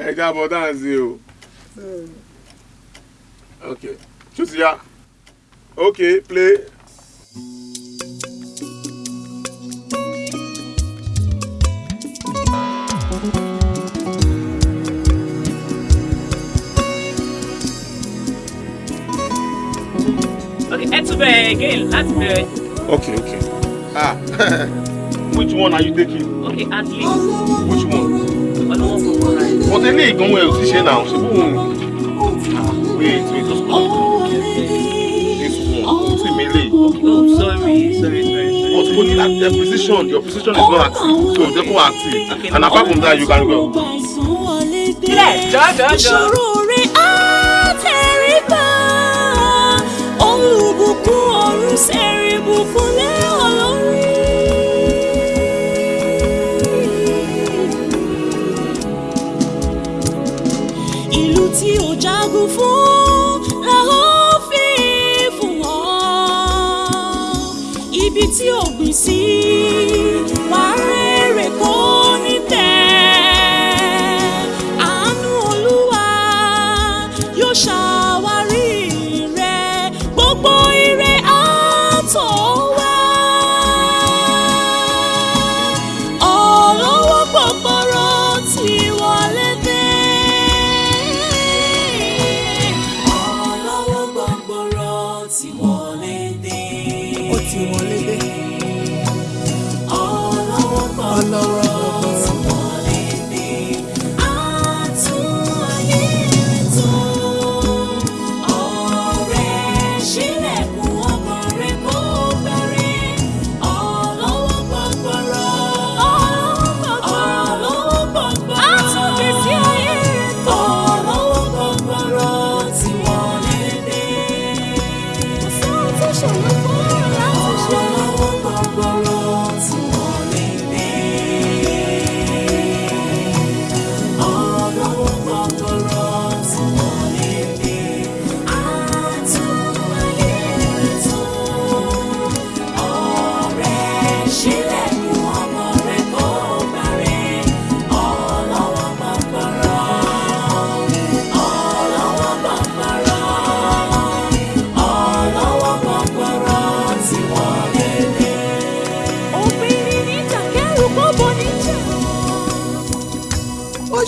ẹ jábọ̀ tá à o. Hmm. ok choose ya Okay, play. Okay, ẹ tún again láti bẹ̀rẹ̀. Okay, okay. Ah, which one are you taking? Okay, at least. Which one? What ti ní ìgbọ́n ẹ̀ òsì ṣe now. ṣe fún wait wait just come this one o ti mi sorry sorry sorry. but you go need a position. your position is not active so therefore active okay, and apart from that you can go. sílẹ̀ jọ́jọ́ jọ. No.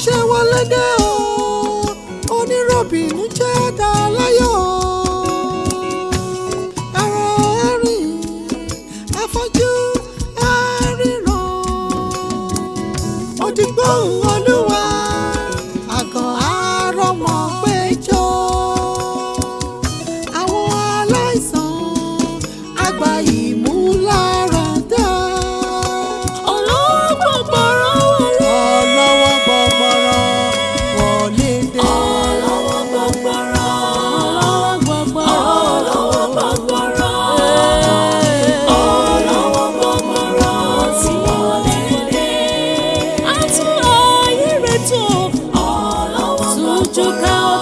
ṣe wọlé let go?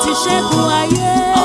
ti ṣẹ́gun ayé.